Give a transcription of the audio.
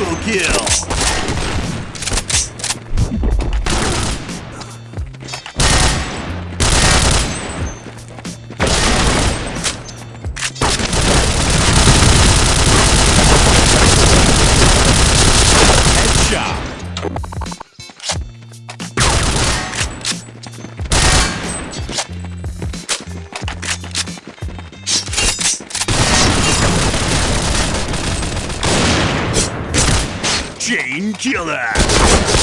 Triple kill. Chain killer.